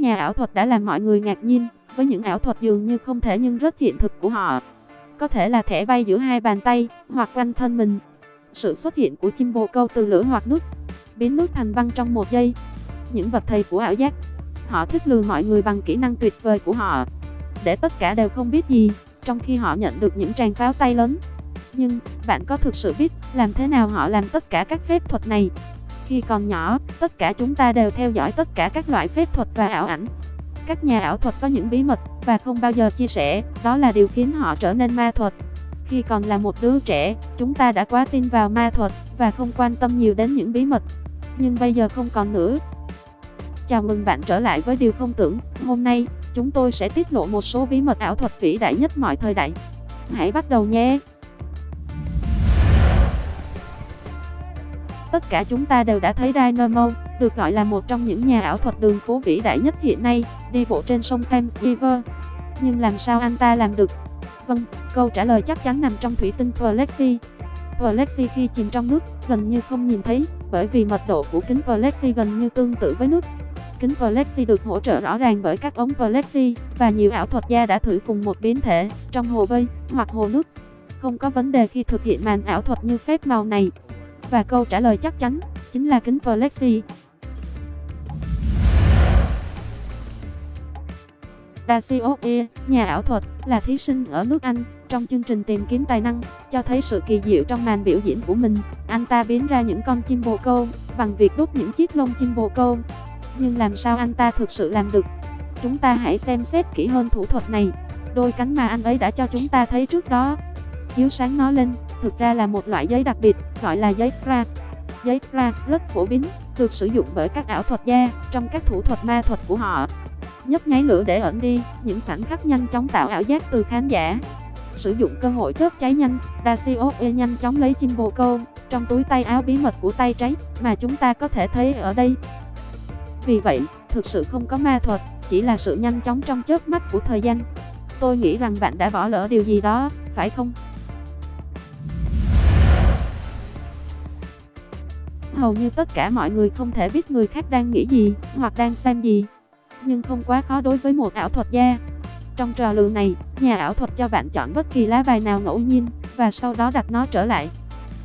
các nhà ảo thuật đã làm mọi người ngạc nhiên, với những ảo thuật dường như không thể nhưng rất hiện thực của họ. Có thể là thẻ bay giữa hai bàn tay, hoặc quanh thân mình. Sự xuất hiện của chim bồ câu từ lửa hoặc nước, biến nước thành băng trong một giây. Những bậc thầy của ảo giác, họ thích lừa mọi người bằng kỹ năng tuyệt vời của họ. Để tất cả đều không biết gì, trong khi họ nhận được những tràng pháo tay lớn. Nhưng, bạn có thực sự biết làm thế nào họ làm tất cả các phép thuật này? Khi còn nhỏ, tất cả chúng ta đều theo dõi tất cả các loại phép thuật và ảo ảnh. Các nhà ảo thuật có những bí mật và không bao giờ chia sẻ, đó là điều khiến họ trở nên ma thuật. Khi còn là một đứa trẻ, chúng ta đã quá tin vào ma thuật và không quan tâm nhiều đến những bí mật. Nhưng bây giờ không còn nữa. Chào mừng bạn trở lại với điều không tưởng. Hôm nay, chúng tôi sẽ tiết lộ một số bí mật ảo thuật vĩ đại nhất mọi thời đại. Hãy bắt đầu nhé! Tất cả chúng ta đều đã thấy Dynamo, được gọi là một trong những nhà ảo thuật đường phố vĩ đại nhất hiện nay, đi bộ trên sông Thames River. Nhưng làm sao anh ta làm được? Vâng, câu trả lời chắc chắn nằm trong thủy tinh Plexi. Plexi khi chìm trong nước, gần như không nhìn thấy, bởi vì mật độ của kính Plexi gần như tương tự với nước. Kính Plexi được hỗ trợ rõ ràng bởi các ống Plexi, và nhiều ảo thuật gia đã thử cùng một biến thể, trong hồ bơi, hoặc hồ nước. Không có vấn đề khi thực hiện màn ảo thuật như phép màu này. Và câu trả lời chắc chắn, chính là kính Plexi. Dacio nhà ảo thuật, là thí sinh ở nước Anh, trong chương trình tìm kiếm tài năng, cho thấy sự kỳ diệu trong màn biểu diễn của mình. Anh ta biến ra những con chim bồ câu, bằng việc đốt những chiếc lông chim bồ câu. Nhưng làm sao anh ta thực sự làm được? Chúng ta hãy xem xét kỹ hơn thủ thuật này. Đôi cánh mà anh ấy đã cho chúng ta thấy trước đó. Chiếu sáng nó lên, thực ra là một loại giấy đặc biệt, gọi là giấy flash. Giấy flash rất phổ biến, được sử dụng bởi các ảo thuật gia trong các thủ thuật ma thuật của họ. Nhấp nháy lửa để ẩn đi, những khoảnh khắc nhanh chóng tạo ảo giác từ khán giả. Sử dụng cơ hội chớp cháy nhanh, Dacioe nhanh chóng lấy chim bồ câu trong túi tay áo bí mật của tay trái mà chúng ta có thể thấy ở đây. Vì vậy, thực sự không có ma thuật, chỉ là sự nhanh chóng trong chớp mắt của thời gian. Tôi nghĩ rằng bạn đã bỏ lỡ điều gì đó, phải không? Hầu như tất cả mọi người không thể biết người khác đang nghĩ gì, hoặc đang xem gì. Nhưng không quá khó đối với một ảo thuật gia. Trong trò lừa này, nhà ảo thuật cho bạn chọn bất kỳ lá bài nào ngẫu nhiên, và sau đó đặt nó trở lại.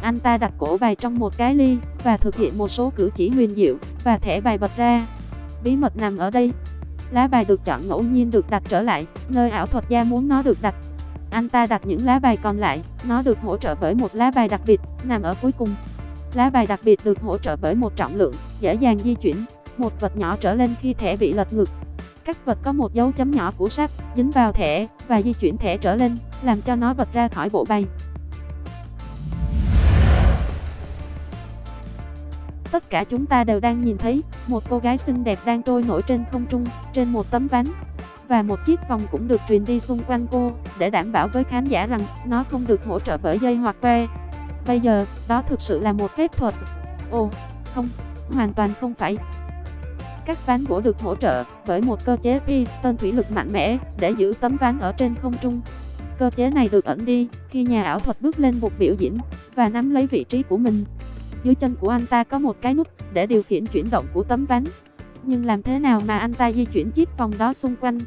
Anh ta đặt cổ bài trong một cái ly, và thực hiện một số cử chỉ huyền diệu, và thẻ bài bật ra. Bí mật nằm ở đây. Lá bài được chọn ngẫu nhiên được đặt trở lại, nơi ảo thuật gia muốn nó được đặt. Anh ta đặt những lá bài còn lại, nó được hỗ trợ bởi một lá bài đặc biệt, nằm ở cuối cùng. Lá bài đặc biệt được hỗ trợ bởi một trọng lượng, dễ dàng di chuyển, một vật nhỏ trở lên khi thẻ bị lật ngược. Các vật có một dấu chấm nhỏ của sắt dính vào thẻ và di chuyển thẻ trở lên, làm cho nó bật ra khỏi bộ bài. Tất cả chúng ta đều đang nhìn thấy một cô gái xinh đẹp đang trôi nổi trên không trung, trên một tấm ván. Và một chiếc vòng cũng được truyền đi xung quanh cô, để đảm bảo với khán giả rằng nó không được hỗ trợ bởi dây hoặc que. Bây giờ, đó thực sự là một phép thuật. Ồ, không, hoàn toàn không phải. Các ván gỗ được hỗ trợ bởi một cơ chế piston thủy lực mạnh mẽ để giữ tấm ván ở trên không trung. Cơ chế này được ẩn đi khi nhà ảo thuật bước lên bục biểu diễn và nắm lấy vị trí của mình. Dưới chân của anh ta có một cái nút để điều khiển chuyển động của tấm ván. Nhưng làm thế nào mà anh ta di chuyển chiếc vòng đó xung quanh?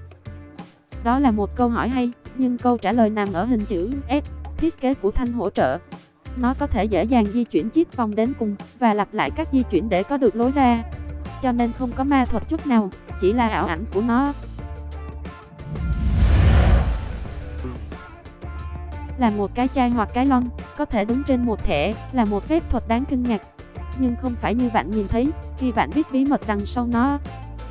Đó là một câu hỏi hay, nhưng câu trả lời nằm ở hình chữ S, thiết kế của thanh hỗ trợ. Nó có thể dễ dàng di chuyển chiếc vòng đến cùng và lặp lại các di chuyển để có được lối ra. Cho nên không có ma thuật chút nào, chỉ là ảo ảnh của nó. Là một cái chai hoặc cái lon, có thể đứng trên một thẻ, là một phép thuật đáng kinh ngạc. Nhưng không phải như bạn nhìn thấy, khi bạn biết bí mật đằng sau nó.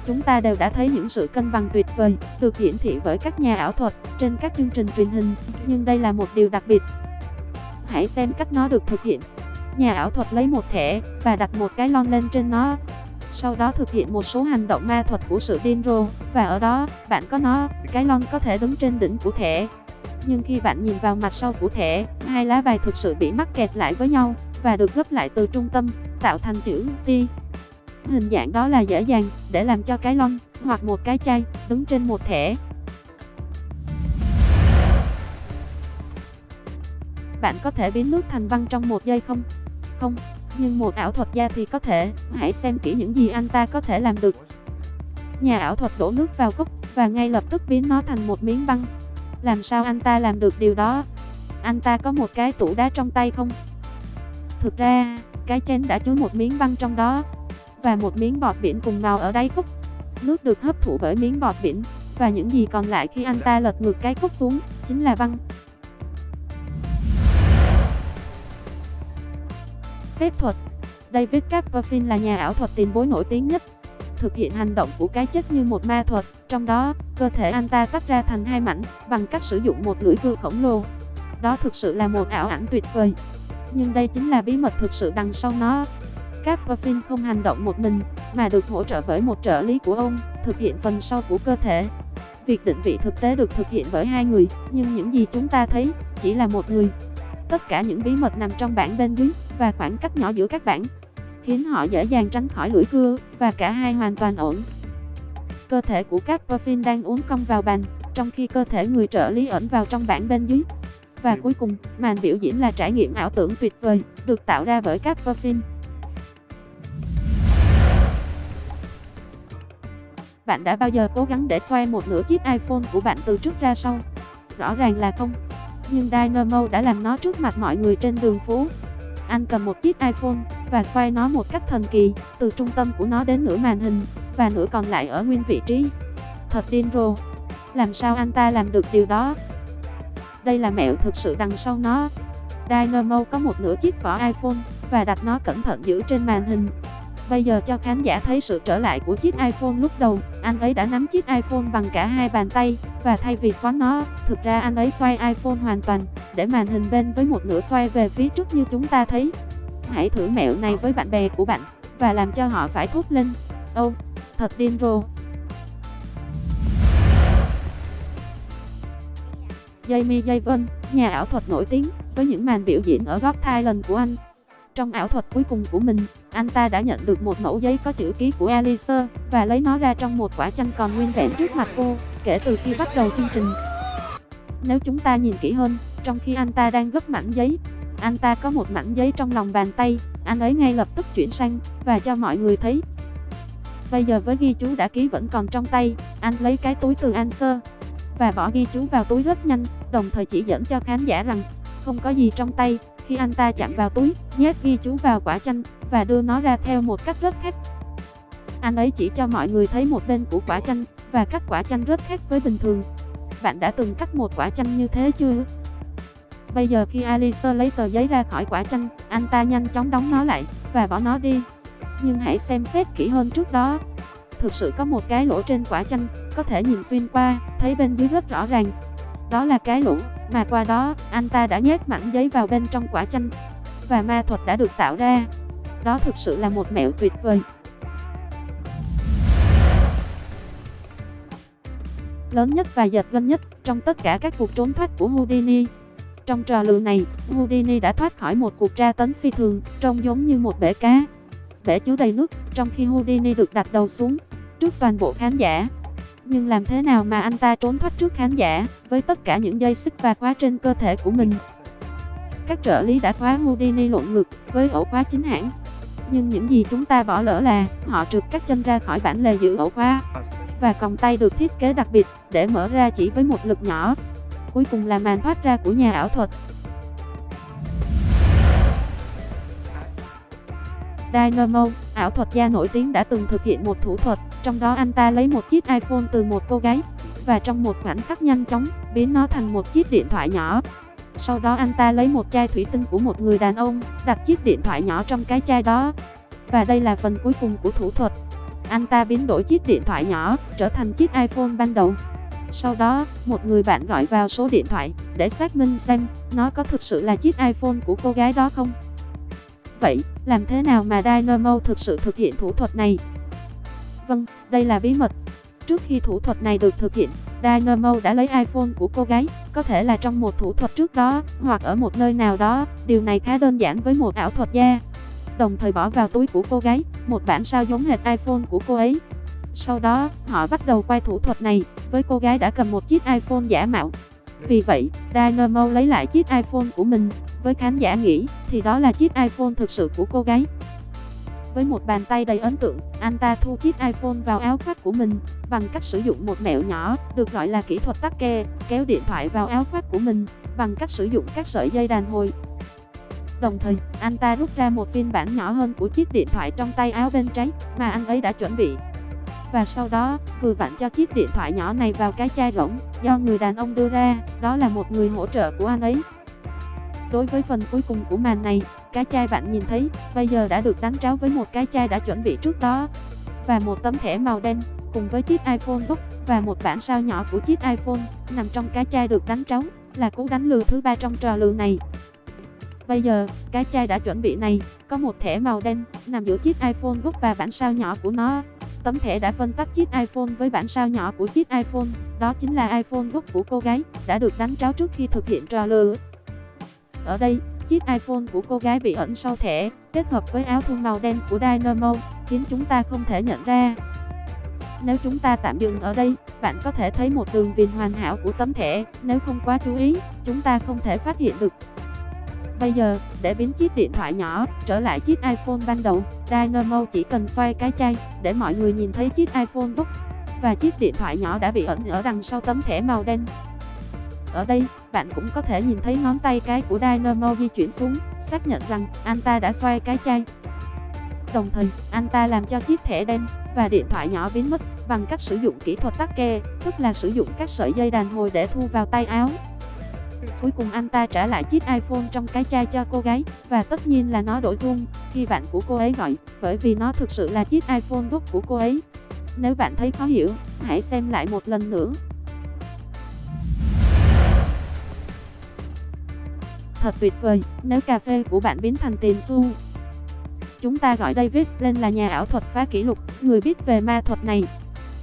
Chúng ta đều đã thấy những sự cân bằng tuyệt vời, được hiển thị bởi các nhà ảo thuật, trên các chương trình truyền hình, nhưng đây là một điều đặc biệt, Hãy xem cách nó được thực hiện. Nhà ảo thuật lấy một thẻ và đặt một cái lon lên trên nó. Sau đó thực hiện một số hành động ma thuật của sự điên rồ và ở đó bạn có nó, cái lon có thể đứng trên đỉnh của thẻ. Nhưng khi bạn nhìn vào mặt sau của thẻ, hai lá bài thực sự bị mắc kẹt lại với nhau và được gấp lại từ trung tâm, tạo thành chữ T. Hình dạng đó là dễ dàng để làm cho cái lon hoặc một cái chai đứng trên một thẻ Bạn có thể biến nước thành băng trong một giây không? Không, nhưng một ảo thuật gia thì có thể. Hãy xem kỹ những gì anh ta có thể làm được. nhà ảo thuật đổ nước vào cốc và ngay lập tức biến nó thành một miếng băng. Làm sao anh ta làm được điều đó? Anh ta có một cái tủ đá trong tay không? Thực ra, cái chén đã chứa một miếng băng trong đó và một miếng bọt biển cùng màu ở đáy cốc. Nước được hấp thụ bởi miếng bọt biển và những gì còn lại khi anh ta lật ngược cái cốc xuống chính là băng. Phép thuật David Copperfield là nhà ảo thuật tiền bối nổi tiếng nhất. Thực hiện hành động của cái chết như một ma thuật, trong đó, cơ thể anh ta tách ra thành hai mảnh bằng cách sử dụng một lưỡi cưa khổng lồ. Đó thực sự là một ảo ảnh tuyệt vời. Nhưng đây chính là bí mật thực sự đằng sau nó. Copperfield không hành động một mình, mà được hỗ trợ bởi một trợ lý của ông, thực hiện phần sau của cơ thể. Việc định vị thực tế được thực hiện bởi hai người, nhưng những gì chúng ta thấy chỉ là một người. Tất cả những bí mật nằm trong bảng bên dưới và khoảng cách nhỏ giữa các bảng, khiến họ dễ dàng tránh khỏi lưỡi cưa và cả hai hoàn toàn ổn. Cơ thể của Copperfield đang uốn cong vào bàn, trong khi cơ thể người trợ lý ẩn vào trong bảng bên dưới. Và cuối cùng, màn biểu diễn là trải nghiệm ảo tưởng tuyệt vời, được tạo ra bởi Copperfield. Bạn đã bao giờ cố gắng để xoay một nửa chiếc iPhone của bạn từ trước ra sau? Rõ ràng là không. Nhưng Dynamo đã làm nó trước mặt mọi người trên đường phố. Anh cầm một chiếc iPhone và xoay nó một cách thần kỳ, từ trung tâm của nó đến nửa màn hình, và nửa còn lại ở nguyên vị trí. Thật điên rồ. Làm sao anh ta làm được điều đó? Đây là mẹo thực sự đằng sau nó. Dynamo có một nửa chiếc vỏ iPhone và đặt nó cẩn thận giữ trên màn hình. Bây giờ cho khán giả thấy sự trở lại của chiếc iPhone lúc đầu, anh ấy đã nắm chiếc iPhone bằng cả hai bàn tay, và thay vì xoắn nó, thực ra anh ấy xoay iPhone hoàn toàn, để màn hình bên với một nửa xoay về phía trước như chúng ta thấy. Hãy thử mẹo này với bạn bè của bạn, và làm cho họ phải thốt lên, ô, oh, thật điên rồ. Jamie Javon, nhà ảo thuật nổi tiếng, với những màn biểu diễn ở góc Thailand của anh, trong ảo thuật cuối cùng của mình, anh ta đã nhận được một mẫu giấy có chữ ký của Alice và lấy nó ra trong một quả chanh còn nguyên vẹn trước mặt cô, kể từ khi bắt đầu chương trình. Nếu chúng ta nhìn kỹ hơn, trong khi anh ta đang gấp mảnh giấy, anh ta có một mảnh giấy trong lòng bàn tay, anh ấy ngay lập tức chuyển sang và cho mọi người thấy. Bây giờ với ghi chú đã ký vẫn còn trong tay, anh lấy cái túi từ Answer và bỏ ghi chú vào túi rất nhanh, đồng thời chỉ dẫn cho khán giả rằng không có gì trong tay, khi anh ta chạm vào túi, nhét ghi chú vào quả chanh và đưa nó ra theo một cách rất khác. Anh ấy chỉ cho mọi người thấy một bên của quả chanh và cắt quả chanh rất khác với bình thường. Bạn đã từng cắt một quả chanh như thế chưa? Bây giờ khi Alice lấy tờ giấy ra khỏi quả chanh, anh ta nhanh chóng đóng nó lại và bỏ nó đi. Nhưng hãy xem xét kỹ hơn trước đó. Thực sự có một cái lỗ trên quả chanh, có thể nhìn xuyên qua, thấy bên dưới rất rõ ràng. Đó là cái lỗ mà qua đó, anh ta đã nhét mảnh giấy vào bên trong quả chanh, và ma thuật đã được tạo ra. Đó thực sự là một mẹo tuyệt vời. Lớn nhất và giật gân nhất trong tất cả các cuộc trốn thoát của Houdini. Trong trò lừa này, Houdini đã thoát khỏi một cuộc tra tấn phi thường, trông giống như một bể cá. Bể chứa đầy nước, trong khi Houdini được đặt đầu xuống, trước toàn bộ khán giả. Nhưng làm thế nào mà anh ta trốn thoát trước khán giả, với tất cả những dây xích và khóa trên cơ thể của mình? Các trợ lý đã khóa Houdini lộn ngược với ổ khóa chính hãng. Nhưng những gì chúng ta bỏ lỡ là, họ trượt các chân ra khỏi bản lề giữ ổ khóa. Và còng tay được thiết kế đặc biệt, để mở ra chỉ với một lực nhỏ. Cuối cùng là màn thoát ra của nhà ảo thuật. Dynamo, ảo thuật gia nổi tiếng đã từng thực hiện một thủ thuật, trong đó anh ta lấy một chiếc iPhone từ một cô gái, và trong một khoảnh khắc nhanh chóng, biến nó thành một chiếc điện thoại nhỏ. Sau đó anh ta lấy một chai thủy tinh của một người đàn ông, đặt chiếc điện thoại nhỏ trong cái chai đó. Và đây là phần cuối cùng của thủ thuật. Anh ta biến đổi chiếc điện thoại nhỏ, trở thành chiếc iPhone ban đầu. Sau đó, một người bạn gọi vào số điện thoại, để xác minh xem, nó có thực sự là chiếc iPhone của cô gái đó không. Vậy, làm thế nào mà Dynamo thực sự thực hiện thủ thuật này? Vâng, đây là bí mật. Trước khi thủ thuật này được thực hiện, Dynamo đã lấy iPhone của cô gái, có thể là trong một thủ thuật trước đó, hoặc ở một nơi nào đó, điều này khá đơn giản với một ảo thuật gia. Đồng thời bỏ vào túi của cô gái, một bản sao giống hệt iPhone của cô ấy. Sau đó, họ bắt đầu quay thủ thuật này, với cô gái đã cầm một chiếc iPhone giả mạo. Vì vậy, Dynamo lấy lại chiếc iPhone của mình, với khán giả nghĩ, thì đó là chiếc iPhone thực sự của cô gái. Với một bàn tay đầy ấn tượng, anh ta thu chiếc iPhone vào áo khoác của mình bằng cách sử dụng một mẹo nhỏ, được gọi là kỹ thuật tắc ke, kéo điện thoại vào áo khoác của mình bằng cách sử dụng các sợi dây đàn hồi. Đồng thời, anh ta rút ra một phiên bản nhỏ hơn của chiếc điện thoại trong tay áo bên trái mà anh ấy đã chuẩn bị. Và sau đó, vừa vặn cho chiếc điện thoại nhỏ này vào cái chai rỗng do người đàn ông đưa ra, đó là một người hỗ trợ của anh ấy. Đối với phần cuối cùng của màn này, cái chai bạn nhìn thấy, bây giờ đã được đánh tráo với một cái chai đã chuẩn bị trước đó. Và một tấm thẻ màu đen, cùng với chiếc iPhone gốc và một bản sao nhỏ của chiếc iPhone, nằm trong cái chai được đánh tráo, là cú đánh lừa thứ ba trong trò lừa này. Bây giờ, cái chai đã chuẩn bị này, có một thẻ màu đen, nằm giữa chiếc iPhone gốc và bản sao nhỏ của nó. Tấm thẻ đã phân tách chiếc iPhone với bản sao nhỏ của chiếc iPhone, đó chính là iPhone gốc của cô gái, đã được đánh tráo trước khi thực hiện trò lừa. Ở đây, chiếc iPhone của cô gái bị ẩn sau thẻ, kết hợp với áo thun màu đen của Dynamo, khiến chúng ta không thể nhận ra. Nếu chúng ta tạm dừng ở đây, bạn có thể thấy một đường viền hoàn hảo của tấm thẻ, nếu không quá chú ý, chúng ta không thể phát hiện được. Bây giờ, để biến chiếc điện thoại nhỏ trở lại chiếc iPhone ban đầu, Dynamo chỉ cần xoay cái chai để mọi người nhìn thấy chiếc iPhone Book và chiếc điện thoại nhỏ đã bị ẩn ở đằng sau tấm thẻ màu đen. Ở đây, bạn cũng có thể nhìn thấy ngón tay cái của Dynamo di chuyển xuống, xác nhận rằng anh ta đã xoay cái chai. Đồng thời, anh ta làm cho chiếc thẻ đen và điện thoại nhỏ biến mất bằng cách sử dụng kỹ thuật tắc ke, tức là sử dụng các sợi dây đàn hồi để thu vào tay áo. Cuối cùng anh ta trả lại chiếc iPhone trong cái chai cho cô gái, và tất nhiên là nó đổi chuông khi bạn của cô ấy gọi, bởi vì nó thực sự là chiếc iPhone gốc của cô ấy. Nếu bạn thấy khó hiểu, hãy xem lại một lần nữa. Thật tuyệt vời, nếu cà phê của bạn biến thành tiền xu. Chúng ta gọi David lên là nhà ảo thuật phá kỷ lục, người biết về ma thuật này.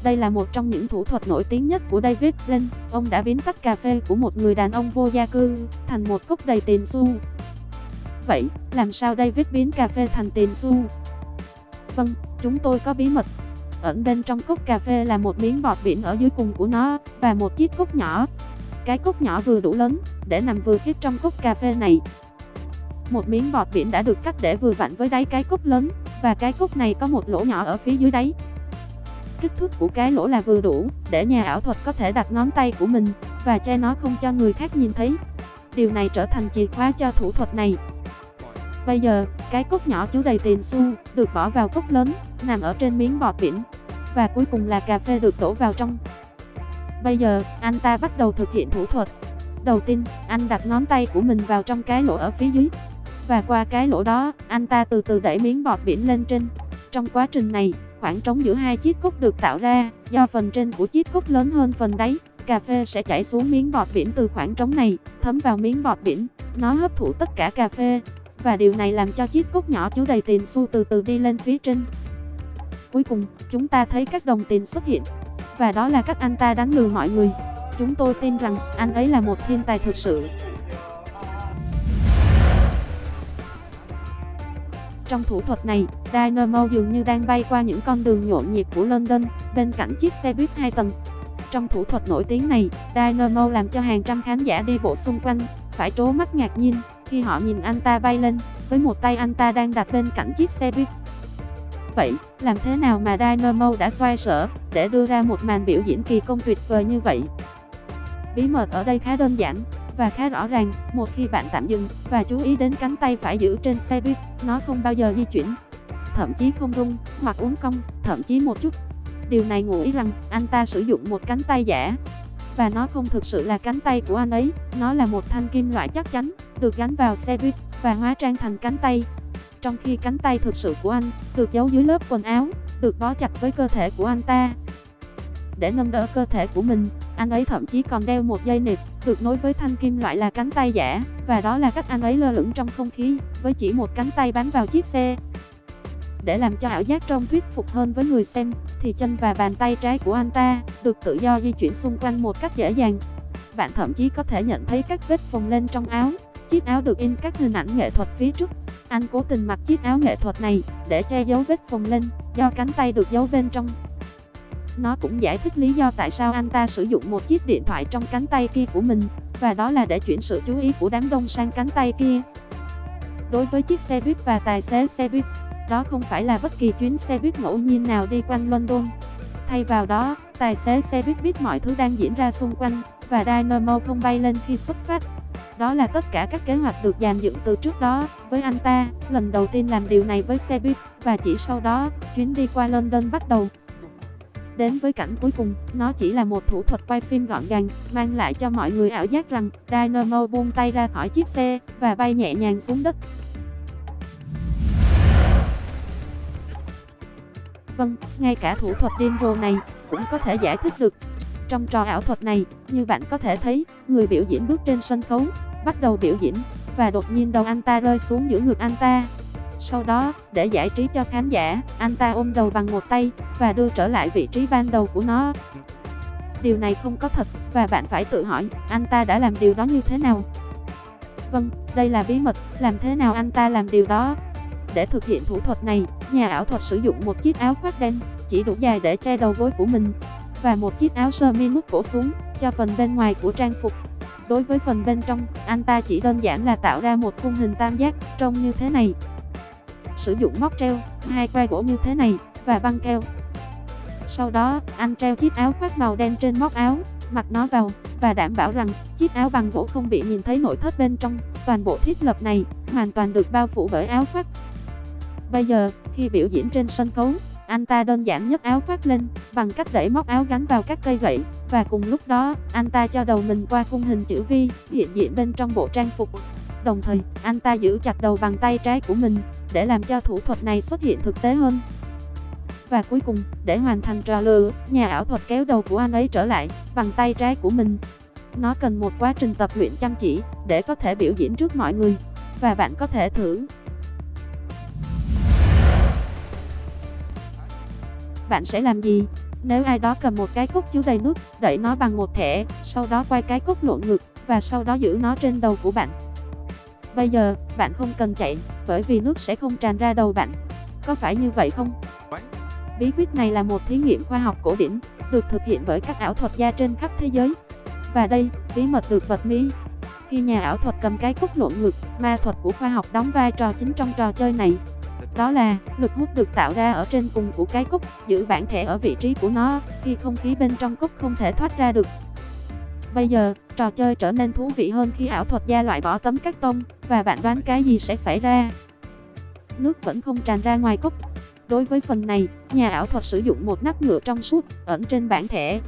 Đây là một trong những thủ thuật nổi tiếng nhất của David Blaine. Ông đã biến tách cà phê của một người đàn ông vô gia cư thành một cốc đầy tiền xu. Vậy, làm sao David biến cà phê thành tiền xu? Vâng, chúng tôi có bí mật. Ẩn bên trong cốc cà phê là một miếng bọt biển ở dưới cùng của nó và một chiếc cốc nhỏ. Cái cốc nhỏ vừa đủ lớn để nằm vừa khít trong cốc cà phê này. Một miếng bọt biển đã được cắt để vừa vặn với đáy cái cốc lớn và cái cốc này có một lỗ nhỏ ở phía dưới đáy kích thước của cái lỗ là vừa đủ để nhà ảo thuật có thể đặt ngón tay của mình và che nó không cho người khác nhìn thấy. Điều này trở thành chìa khóa cho thủ thuật này. Bây giờ, cái cốc nhỏ chứa đầy tiền xu được bỏ vào cốc lớn, nằm ở trên miếng bọt biển. Và cuối cùng là cà phê được đổ vào trong. Bây giờ, anh ta bắt đầu thực hiện thủ thuật. Đầu tiên, anh đặt ngón tay của mình vào trong cái lỗ ở phía dưới. Và qua cái lỗ đó, anh ta từ từ đẩy miếng bọt biển lên trên. Trong quá trình này, khoảng trống giữa hai chiếc cốc được tạo ra, do phần trên của chiếc cốc lớn hơn phần đáy, cà phê sẽ chảy xuống miếng bọt biển từ khoảng trống này, thấm vào miếng bọt biển, nó hấp thụ tất cả cà phê, và điều này làm cho chiếc cốc nhỏ chứa đầy tiền xu từ từ đi lên phía trên. Cuối cùng, chúng ta thấy các đồng tiền xuất hiện, và đó là cách anh ta đánh lừa mọi người. Chúng tôi tin rằng anh ấy là một thiên tài thực sự. Trong thủ thuật này, Dynamo dường như đang bay qua những con đường nhộn nhịp của London, bên cạnh chiếc xe buýt 2 tầng. Trong thủ thuật nổi tiếng này, Dynamo làm cho hàng trăm khán giả đi bộ xung quanh, phải trố mắt ngạc nhiên, khi họ nhìn anh ta bay lên, với một tay anh ta đang đặt bên cạnh chiếc xe buýt. Vậy, làm thế nào mà Dynamo đã xoay sở, để đưa ra một màn biểu diễn kỳ công tuyệt vời như vậy? Bí mật ở đây khá đơn giản, và khá rõ ràng, một khi bạn tạm dừng và chú ý đến cánh tay phải giữ trên xe buýt, nó không bao giờ di chuyển, thậm chí không rung hoặc uốn cong, thậm chí một chút. Điều này ngụ ý rằng anh ta sử dụng một cánh tay giả và nó không thực sự là cánh tay của anh ấy, nó là một thanh kim loại chắc chắn được gắn vào xe buýt và hóa trang thành cánh tay. Trong khi cánh tay thực sự của anh được giấu dưới lớp quần áo, được bó chặt với cơ thể của anh ta. Để nâng đỡ cơ thể của mình, anh ấy thậm chí còn đeo một dây nịt, được nối với thanh kim loại là cánh tay giả, và đó là cách anh ấy lơ lửng trong không khí, với chỉ một cánh tay bám vào chiếc xe. Để làm cho ảo giác trông thuyết phục hơn với người xem, thì chân và bàn tay trái của anh ta được tự do di chuyển xung quanh một cách dễ dàng. Bạn thậm chí có thể nhận thấy các vết phồng lên trong áo. Chiếc áo được in các hình ảnh nghệ thuật phía trước. Anh cố tình mặc chiếc áo nghệ thuật này để che giấu vết phồng lên, do cánh tay được giấu bên trong. Nó cũng giải thích lý do tại sao anh ta sử dụng một chiếc điện thoại trong cánh tay kia của mình, và đó là để chuyển sự chú ý của đám đông sang cánh tay kia. Đối với chiếc xe buýt và tài xế xe buýt, đó không phải là bất kỳ chuyến xe buýt ngẫu nhiên nào đi quanh London. Thay vào đó, tài xế xe buýt biết mọi thứ đang diễn ra xung quanh, và Dynamo không bay lên khi xuất phát. Đó là tất cả các kế hoạch được dàn dựng từ trước đó, với anh ta, lần đầu tiên làm điều này với xe buýt, và chỉ sau đó, chuyến đi qua London bắt đầu. Đến với cảnh cuối cùng, nó chỉ là một thủ thuật quay phim gọn gàng, mang lại cho mọi người ảo giác rằng Dynamo buông tay ra khỏi chiếc xe và bay nhẹ nhàng xuống đất. Vâng, ngay cả thủ thuật điên rồ này cũng có thể giải thích được. Trong trò ảo thuật này, như bạn có thể thấy, người biểu diễn bước trên sân khấu, bắt đầu biểu diễn, và đột nhiên đầu anh ta rơi xuống giữa ngực anh ta. Sau đó, để giải trí cho khán giả, anh ta ôm đầu bằng một tay, và đưa trở lại vị trí ban đầu của nó. Điều này không có thật, và bạn phải tự hỏi, anh ta đã làm điều đó như thế nào? Vâng, đây là bí mật, làm thế nào anh ta làm điều đó? Để thực hiện thủ thuật này, nhà ảo thuật sử dụng một chiếc áo khoác đen, chỉ đủ dài để che đầu gối của mình, và một chiếc áo sơ mi mức cổ xuống, cho phần bên ngoài của trang phục. Đối với phần bên trong, anh ta chỉ đơn giản là tạo ra một khung hình tam giác, trông như thế này. Sử dụng móc treo, hai que gỗ như thế này, và băng keo. Sau đó, anh treo chiếc áo khoác màu đen trên móc áo, mặc nó vào, và đảm bảo rằng chiếc áo bằng gỗ không bị nhìn thấy nội thất bên trong. Toàn bộ thiết lập này hoàn toàn được bao phủ bởi áo khoác. Bây giờ, khi biểu diễn trên sân khấu, anh ta đơn giản nhấc áo khoác lên, bằng cách đẩy móc áo gắn vào các cây gậy, và cùng lúc đó, anh ta cho đầu mình qua khung hình chữ V, hiện diện bên trong bộ trang phục. Đồng thời, anh ta giữ chặt đầu bằng tay trái của mình, để làm cho thủ thuật này xuất hiện thực tế hơn. Và cuối cùng, để hoàn thành trò lừa, nhà ảo thuật kéo đầu của anh ấy trở lại, bằng tay trái của mình. Nó cần một quá trình tập luyện chăm chỉ, để có thể biểu diễn trước mọi người. Và bạn có thể thử. Bạn sẽ làm gì? Nếu ai đó cầm một cái cốc chứa đầy nước, đẩy nó bằng một thẻ, sau đó quay cái cốc lộn ngược, và sau đó giữ nó trên đầu của bạn. Bây giờ, bạn không cần chạy, bởi vì nước sẽ không tràn ra đầu bạn. Có phải như vậy không? Bí quyết này là một thí nghiệm khoa học cổ điển, được thực hiện bởi các ảo thuật gia trên khắp thế giới. Và đây, bí mật được bật mí. Khi nhà ảo thuật cầm cái cúc lộn ngược, ma thuật của khoa học đóng vai trò chính trong trò chơi này. Đó là, lực hút được tạo ra ở trên cùng của cái cúc giữ bản thể ở vị trí của nó, khi không khí bên trong cúc không thể thoát ra được. Bây giờ, trò chơi trở nên thú vị hơn khi ảo thuật gia loại bỏ tấm cắt tông, và bạn đoán cái gì sẽ xảy ra. Nước vẫn không tràn ra ngoài cốc. Đối với phần này, nhà ảo thuật sử dụng một nắp nhựa trong suốt, ẩn trên bản thẻ.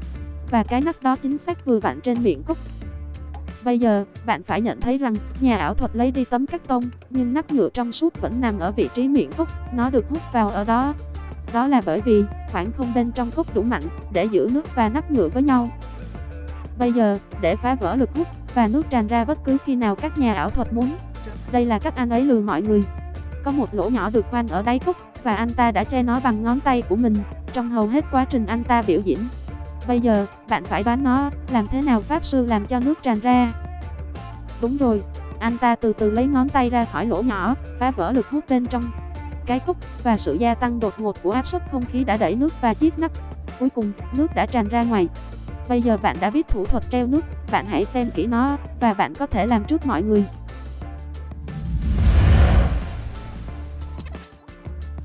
Và cái nắp đó chính xác vừa vặn trên miệng cốc. Bây giờ, bạn phải nhận thấy rằng, nhà ảo thuật lấy đi tấm cắt tông, nhưng nắp nhựa trong suốt vẫn nằm ở vị trí miệng cốc, nó được hút vào ở đó. Đó là bởi vì, khoảng không bên trong cốc đủ mạnh, để giữ nước và nắp nhựa với nhau. Bây giờ, để phá vỡ lực hút, và nước tràn ra bất cứ khi nào các nhà ảo thuật muốn. Đây là cách anh ấy lừa mọi người. Có một lỗ nhỏ được khoan ở đáy cốc, và anh ta đã che nó bằng ngón tay của mình, trong hầu hết quá trình anh ta biểu diễn. Bây giờ, bạn phải đoán nó, làm thế nào Pháp Sư làm cho nước tràn ra. Đúng rồi, anh ta từ từ lấy ngón tay ra khỏi lỗ nhỏ, phá vỡ lực hút bên trong cái cốc, và sự gia tăng đột ngột của áp suất không khí đã đẩy nước và chiếc nắp. Cuối cùng, nước đã tràn ra ngoài. Bây giờ bạn đã biết thủ thuật treo nước, bạn hãy xem kỹ nó, và bạn có thể làm trước mọi người.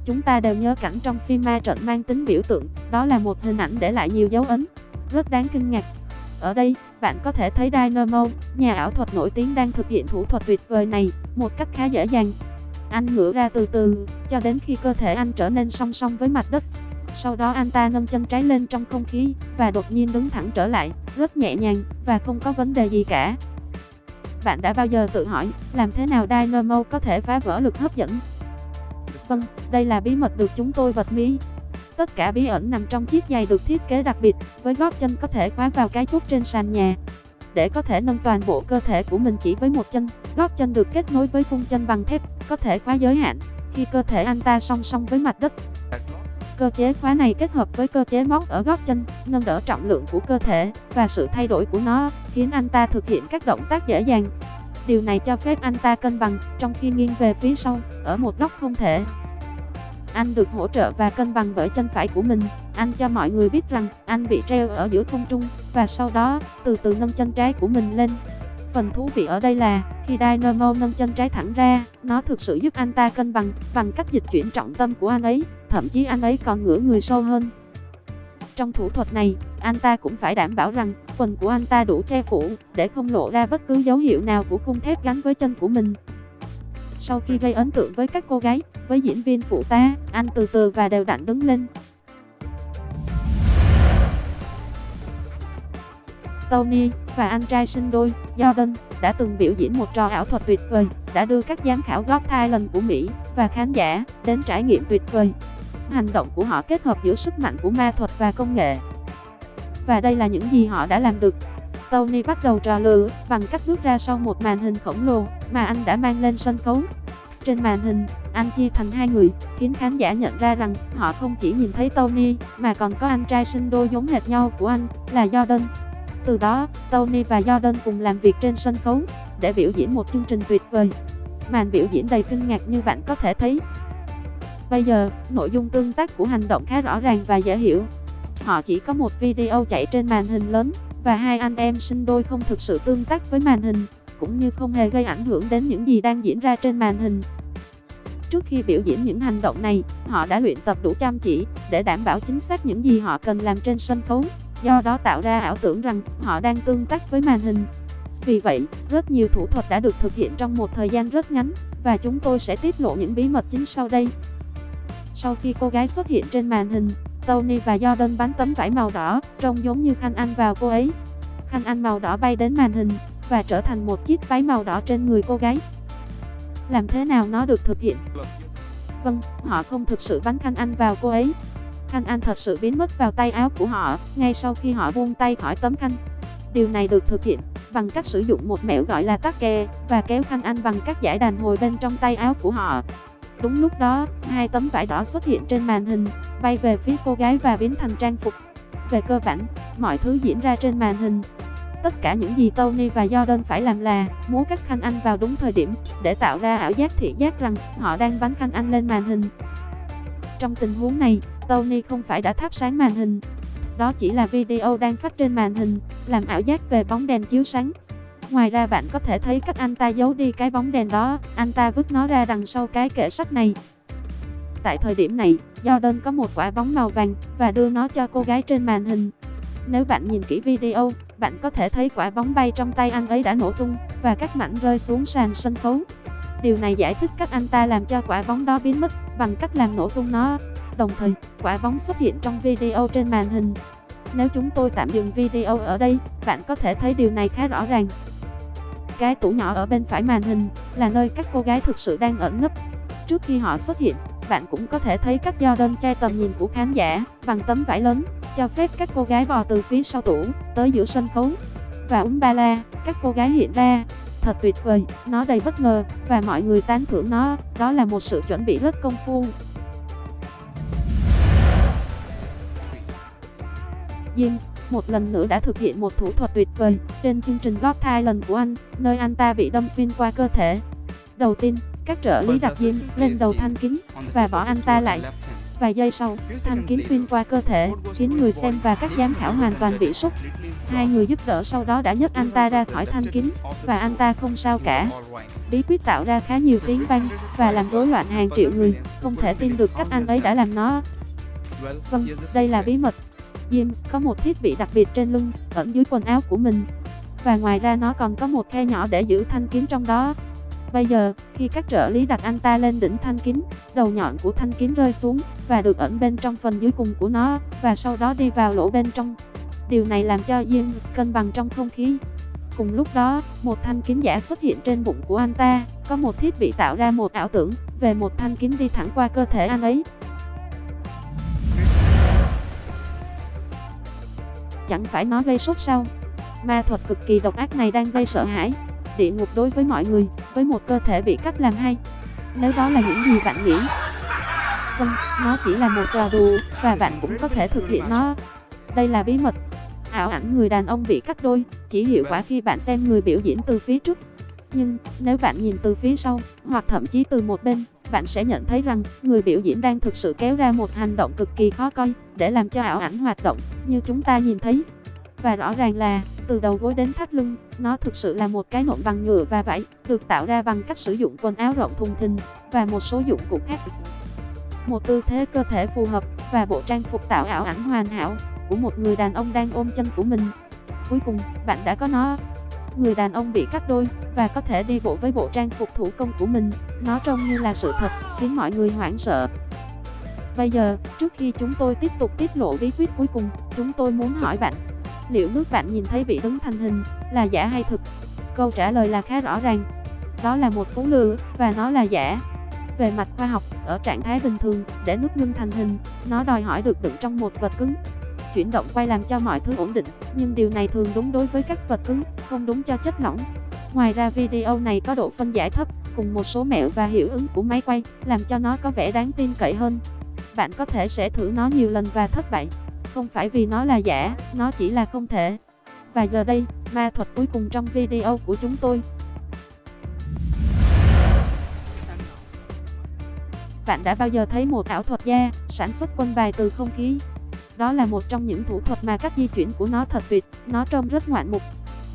Chúng ta đều nhớ cảnh trong phim ma trận mang tính biểu tượng, đó là một hình ảnh để lại nhiều dấu ấn, rất đáng kinh ngạc. Ở đây, bạn có thể thấy Dynamo, nhà ảo thuật nổi tiếng đang thực hiện thủ thuật tuyệt vời này, một cách khá dễ dàng. Anh ngửa ra từ từ, cho đến khi cơ thể anh trở nên song song với mặt đất. Sau đó anh ta nâng chân trái lên trong không khí, và đột nhiên đứng thẳng trở lại, rất nhẹ nhàng, và không có vấn đề gì cả. Bạn đã bao giờ tự hỏi, làm thế nào Dynamo có thể phá vỡ lực hấp dẫn? Vâng, đây là bí mật được chúng tôi vật mí. Tất cả bí ẩn nằm trong chiếc giày được thiết kế đặc biệt, với gót chân có thể khóa vào cái chốt trên sàn nhà. Để có thể nâng toàn bộ cơ thể của mình chỉ với một chân, gót chân được kết nối với khung chân bằng thép, có thể khóa giới hạn, khi cơ thể anh ta song song với mặt đất. Cơ chế khóa này kết hợp với cơ chế móc ở gót chân, nâng đỡ trọng lượng của cơ thể, và sự thay đổi của nó, khiến anh ta thực hiện các động tác dễ dàng. Điều này cho phép anh ta cân bằng, trong khi nghiêng về phía sau, ở một góc không thể. Anh được hỗ trợ và cân bằng bởi chân phải của mình. Anh cho mọi người biết rằng anh bị treo ở giữa không trung và sau đó từ từ nâng chân trái của mình lên. Phần thú vị ở đây là, khi Dynamo nâng chân trái thẳng ra, nó thực sự giúp anh ta cân bằng, bằng cách dịch chuyển trọng tâm của anh ấy, thậm chí anh ấy còn ngửa người sâu hơn. Trong thủ thuật này, anh ta cũng phải đảm bảo rằng quần của anh ta đủ che phủ, để không lộ ra bất cứ dấu hiệu nào của khung thép gắn với chân của mình. Sau khi gây ấn tượng với các cô gái, với diễn viên phụ tá, anh từ từ và đều đặn đứng lên. Tony và anh trai sinh đôi, Jordan, đã từng biểu diễn một trò ảo thuật tuyệt vời, đã đưa các giám khảo Got Talent của Mỹ và khán giả đến trải nghiệm tuyệt vời. Hành động của họ kết hợp giữa sức mạnh của ma thuật và công nghệ. Và đây là những gì họ đã làm được. Tony bắt đầu trò lừa bằng cách bước ra sau một màn hình khổng lồ mà anh đã mang lên sân khấu. Trên màn hình, anh chia thành hai người, khiến khán giả nhận ra rằng họ không chỉ nhìn thấy Tony, mà còn có anh trai sinh đôi giống hệt nhau của anh, là Jordan. Từ đó, Tony và Jordan cùng làm việc trên sân khấu, để biểu diễn một chương trình tuyệt vời. Màn biểu diễn đầy kinh ngạc như bạn có thể thấy. Bây giờ, nội dung tương tác của hành động khá rõ ràng và dễ hiểu. Họ chỉ có một video chạy trên màn hình lớn, và hai anh em sinh đôi không thực sự tương tác với màn hình, cũng như không hề gây ảnh hưởng đến những gì đang diễn ra trên màn hình. Trước khi biểu diễn những hành động này, họ đã luyện tập đủ chăm chỉ để đảm bảo chính xác những gì họ cần làm trên sân khấu, do đó tạo ra ảo tưởng rằng họ đang tương tác với màn hình. Vì vậy, rất nhiều thủ thuật đã được thực hiện trong một thời gian rất ngắn, và chúng tôi sẽ tiết lộ những bí mật chính sau đây. Sau khi cô gái xuất hiện trên màn hình, Tony và Jordan bắn tấm vải màu đỏ, trông giống như khăn ăn vào cô ấy. Khăn ăn màu đỏ bay đến màn hình, và trở thành một chiếc váy màu đỏ trên người cô gái. Làm thế nào nó được thực hiện? Vâng, họ không thực sự bắn khăn ăn vào cô ấy. Khăn an thật sự biến mất vào tay áo của họ, ngay sau khi họ buông tay khỏi tấm khăn. Điều này được thực hiện bằng cách sử dụng một mẹo gọi là tắc kè, và kéo khăn ăn bằng các giải đàn hồi bên trong tay áo của họ. Đúng lúc đó, hai tấm vải đỏ xuất hiện trên màn hình, bay về phía cô gái và biến thành trang phục. Về cơ bản, mọi thứ diễn ra trên màn hình. Tất cả những gì Tony và Jordan phải làm là múa các khăn ăn vào đúng thời điểm, để tạo ra ảo giác thị giác rằng họ đang bắn khăn ăn lên màn hình. Trong tình huống này, Tony không phải đã thắp sáng màn hình. Đó chỉ là video đang phát trên màn hình, làm ảo giác về bóng đèn chiếu sáng. Ngoài ra bạn có thể thấy cách anh ta giấu đi cái bóng đèn đó, anh ta vứt nó ra đằng sau cái kệ sắt này. Tại thời điểm này, Jordan có một quả bóng màu vàng và đưa nó cho cô gái trên màn hình. Nếu bạn nhìn kỹ video, bạn có thể thấy quả bóng bay trong tay anh ấy đã nổ tung và các mảnh rơi xuống sàn sân khấu. Điều này giải thích cách anh ta làm cho quả bóng đó biến mất bằng cách làm nổ tung nó. Đồng thời, quả bóng xuất hiện trong video trên màn hình. Nếu chúng tôi tạm dừng video ở đây, bạn có thể thấy điều này khá rõ ràng. Cái tủ nhỏ ở bên phải màn hình là nơi các cô gái thực sự đang ẩn nấp. Trước khi họ xuất hiện, bạn cũng có thể thấy các Jordan che tầm nhìn của khán giả bằng tấm vải lớn, cho phép các cô gái bò từ phía sau tủ tới giữa sân khấu. Và Umbala, các cô gái hiện ra. Thật tuyệt vời, nó đầy bất ngờ và mọi người tán thưởng nó, đó là một sự chuẩn bị rất công phu. James một lần nữa đã thực hiện một thủ thuật tuyệt vời trên chương trình Got Talent của anh, nơi anh ta bị đâm xuyên qua cơ thể. Đầu tiên, các trợ lý đặt James lên đầu thanh kính và bỏ anh ta lại. Vài giây sau, thanh kính xuyên qua cơ thể, khiến người xem và các giám khảo hoàn toàn bị sốc. Hai người giúp đỡ sau đó đã nhấc anh ta ra khỏi thanh kính, và anh ta không sao cả. Bí quyết tạo ra khá nhiều tiếng vang, và làm rối loạn hàng triệu người, không thể tin được cách anh ấy đã làm nó. Vâng, đây là bí mật. James có một thiết bị đặc biệt trên lưng, ẩn dưới quần áo của mình. Và ngoài ra nó còn có một khe nhỏ để giữ thanh kiếm trong đó. Bây giờ, khi các trợ lý đặt anh ta lên đỉnh thanh kiếm, đầu nhọn của thanh kiếm rơi xuống, và được ẩn bên trong phần dưới cùng của nó, và sau đó đi vào lỗ bên trong. Điều này làm cho James cân bằng trong không khí. Cùng lúc đó, một thanh kiếm giả xuất hiện trên bụng của anh ta, có một thiết bị tạo ra một ảo tưởng về một thanh kiếm đi thẳng qua cơ thể anh ấy. Chẳng phải nó gây sốt sao? Ma thuật cực kỳ độc ác này đang gây sợ hãi. Địa ngục đối với mọi người, với một cơ thể bị cắt làm hai. Nếu đó là những gì bạn nghĩ, vâng, nó chỉ là một trò đùa, và bạn cũng có thể thực hiện nó. Đây là bí mật. Ảo ảnh người đàn ông bị cắt đôi, chỉ hiệu quả khi bạn xem người biểu diễn từ phía trước. Nhưng, nếu bạn nhìn từ phía sau, hoặc thậm chí từ một bên, bạn sẽ nhận thấy rằng người biểu diễn đang thực sự kéo ra một hành động cực kỳ khó coi để làm cho ảo ảnh hoạt động như chúng ta nhìn thấy. và rõ ràng là, từ đầu gối đến thắt lưng, nó thực sự là một cái nộm bằng nhựa và vải, được tạo ra bằng cách sử dụng quần áo rộng thùng thình và một số dụng cụ khác. Một tư thế cơ thể phù hợp và bộ trang phục tạo ảo ảnh hoàn hảo của một người đàn ông đang ôm chân của mình. Cuối cùng, bạn đã có nó. Người đàn ông bị cắt đôi và có thể đi bộ với bộ trang phục thủ công của mình. Nó trông như là sự thật, khiến mọi người hoảng sợ. Bây giờ, trước khi chúng tôi tiếp tục tiết lộ bí quyết cuối cùng, chúng tôi muốn hỏi bạn, liệu nước bạn nhìn thấy bị đứng thành hình là giả hay thực? Câu trả lời là khá rõ ràng. Đó là một cú lừa và nó là giả. Về mặt khoa học, ở trạng thái bình thường, để nước ngưng thành hình, nó đòi hỏi được đựng trong một vật cứng. Chuyển động quay làm cho mọi thứ ổn định, nhưng điều này thường đúng đối với các vật cứng, không đúng cho chất lỏng. Ngoài ra video này có độ phân giải thấp, cùng một số mẹo và hiệu ứng của máy quay, làm cho nó có vẻ đáng tin cậy hơn. Bạn có thể sẽ thử nó nhiều lần và thất bại. Không phải vì nó là giả, nó chỉ là không thể. Và giờ đây, ma thuật cuối cùng trong video của chúng tôi. Bạn đã bao giờ thấy một ảo thuật gia sản xuất quân bài từ không khí? Đó là một trong những thủ thuật mà cách di chuyển của nó thật tuyệt, nó trông rất ngoạn mục.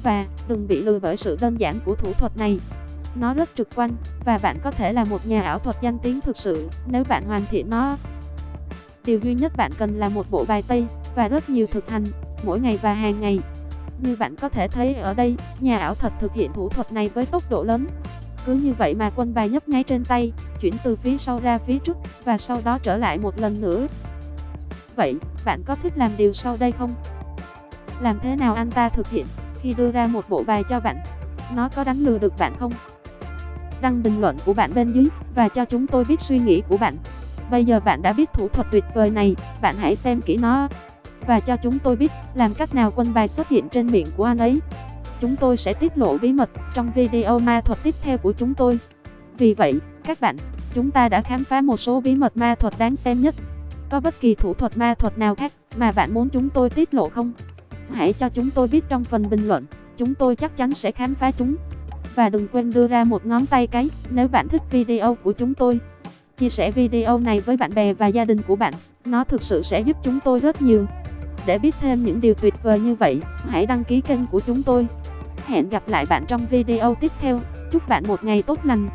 Và, đừng bị lừa bởi sự đơn giản của thủ thuật này. Nó rất trực quan, và bạn có thể là một nhà ảo thuật danh tiếng thực sự, nếu bạn hoàn thiện nó. Điều duy nhất bạn cần là một bộ bài tây, và rất nhiều thực hành, mỗi ngày và hàng ngày. Như bạn có thể thấy ở đây, nhà ảo thuật thực hiện thủ thuật này với tốc độ lớn. Cứ như vậy mà quân bài nhấp nháy trên tay, chuyển từ phía sau ra phía trước, và sau đó trở lại một lần nữa. Vậy, bạn có thích làm điều sau đây không? Làm thế nào anh ta thực hiện, khi đưa ra một bộ bài cho bạn? Nó có đánh lừa được bạn không? Đăng bình luận của bạn bên dưới, và cho chúng tôi biết suy nghĩ của bạn. Bây giờ bạn đã biết thủ thuật tuyệt vời này, bạn hãy xem kỹ nó và cho chúng tôi biết làm cách nào quân bài xuất hiện trên miệng của anh ấy. Chúng tôi sẽ tiết lộ bí mật trong video ma thuật tiếp theo của chúng tôi. Vì vậy, các bạn, chúng ta đã khám phá một số bí mật ma thuật đáng xem nhất. Có bất kỳ thủ thuật ma thuật nào khác mà bạn muốn chúng tôi tiết lộ không? Hãy cho chúng tôi biết trong phần bình luận, chúng tôi chắc chắn sẽ khám phá chúng. Và đừng quên đưa ra một ngón tay cái nếu bạn thích video của chúng tôi. Chia sẻ video này với bạn bè và gia đình của bạn, nó thực sự sẽ giúp chúng tôi rất nhiều. Để biết thêm những điều tuyệt vời như vậy, hãy đăng ký kênh của chúng tôi. Hẹn gặp lại bạn trong video tiếp theo. Chúc bạn một ngày tốt lành.